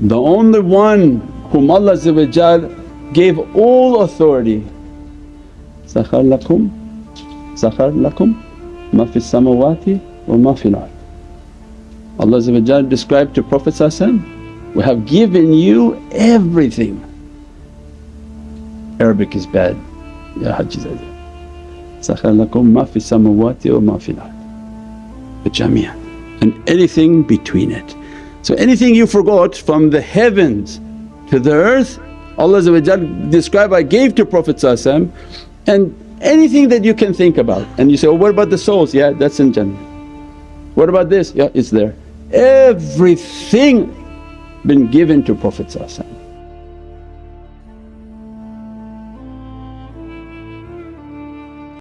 The only one whom Allah gave all authority, Sakhar lakum, Sakhar lakum ma fi samawati wa ma fil. Allah described to Prophet we have given you everything. Arabic is bad, Ya Haji Zaidi. Sakhar lakum ma fi samawati wa ma ard, jamia and anything between it. So anything you forgot from the heavens to the earth Allah described, I gave to Prophet and anything that you can think about and you say, oh what about the souls? Yeah that's in Jannah. What about this? Yeah it's there. Everything been given to Prophet